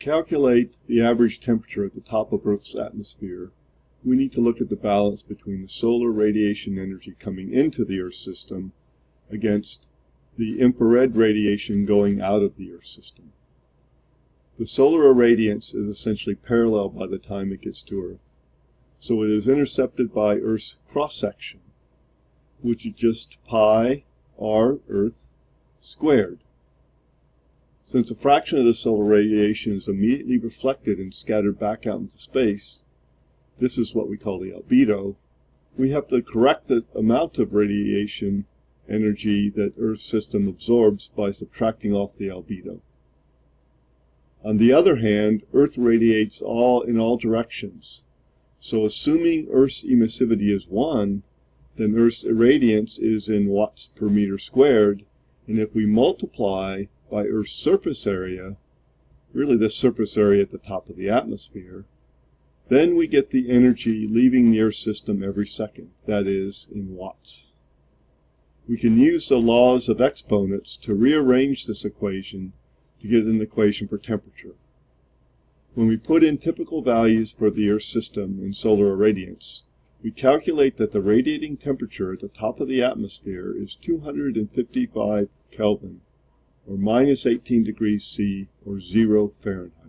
calculate the average temperature at the top of Earth's atmosphere, we need to look at the balance between the solar radiation energy coming into the Earth system against the infrared radiation going out of the Earth system. The solar irradiance is essentially parallel by the time it gets to Earth. So it is intercepted by Earth's cross-section, which is just pi r Earth squared. Since a fraction of the solar radiation is immediately reflected and scattered back out into space, this is what we call the albedo, we have to correct the amount of radiation energy that Earth's system absorbs by subtracting off the albedo. On the other hand, Earth radiates all in all directions. So assuming Earth's emissivity is 1, then Earth's irradiance is in watts per meter squared, and if we multiply by Earth's surface area, really the surface area at the top of the atmosphere, then we get the energy leaving the Earth system every second, that is, in watts. We can use the laws of exponents to rearrange this equation to get an equation for temperature. When we put in typical values for the Earth system in solar irradiance, we calculate that the radiating temperature at the top of the atmosphere is 255 Kelvin, or minus 18 degrees C, or 0 Fahrenheit.